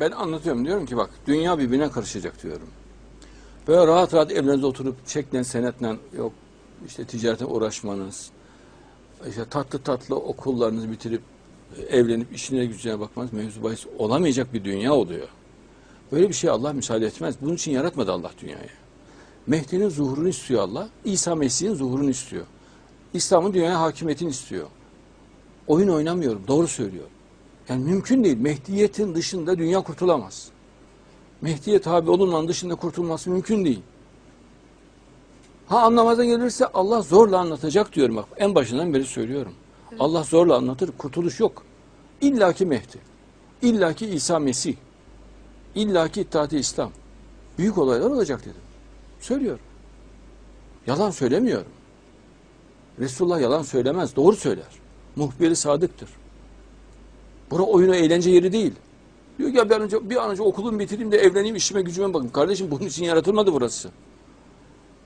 Ben anlatıyorum diyorum ki bak dünya birbirine karışacak diyorum. Böyle rahat rahat evlerinizde oturup çekle senetle yok işte ticarete uğraşmanız, işte tatlı tatlı okullarınızı bitirip e, evlenip işine gücüne bakmanız mevzu bahis olamayacak bir dünya oluyor. Böyle bir şey Allah müsaade etmez. Bunun için yaratmadı Allah dünyayı. Mehdi'nin zuhurunu istiyor Allah. İsa Mesih'in zuhurunu istiyor. İslam'ın dünyaya hakimiyetini istiyor. Oyun oynamıyorum. Doğru söylüyor. Yani mümkün değil. Mehdiyetin dışında dünya kurtulamaz. Mehdiye tabi olunmanın dışında kurtulması mümkün değil. Ha anlamazdan gelirse Allah zorla anlatacak diyorum bak. En başından beri söylüyorum. Allah zorla anlatır. Kurtuluş yok. İlla ki Mehdi. İlla ki İsa Mesih. İlla ki İttihat-ı İslam. Büyük olaylar olacak dedim. Söylüyorum. Yalan söylemiyorum. Resulullah yalan söylemez. Doğru söyler. Muhbiri sadıktır. Bura oyunu eğlence yeri değil. Diyor ki ya ben önce, bir an önce okulumu bitireyim de evleneyim işime gücüme bakayım. Kardeşim bunun için yaratılmadı burası.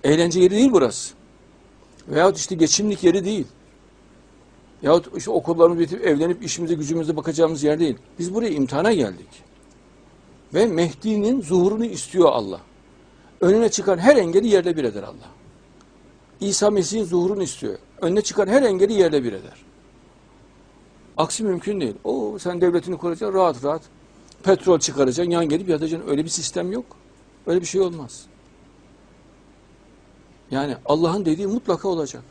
Eğlence yeri değil burası. Veyahut işte geçimlik yeri değil. Yahut işte okullarımızı bitirip evlenip işimize gücümüze bakacağımız yer değil. Biz buraya imtihana geldik. Ve Mehdi'nin zuhurunu istiyor Allah. Önüne çıkan her engeli yerle bir eder Allah. İsa Mesih'in zuhurunu istiyor. Önüne çıkan her engeli yerle bir eder. Aksi mümkün değil. O sen devletini kuracaksın rahat rahat. Petrol çıkaracaksın, yan gelip yatacaksın. Öyle bir sistem yok. Öyle bir şey olmaz. Yani Allah'ın dediği mutlaka olacak.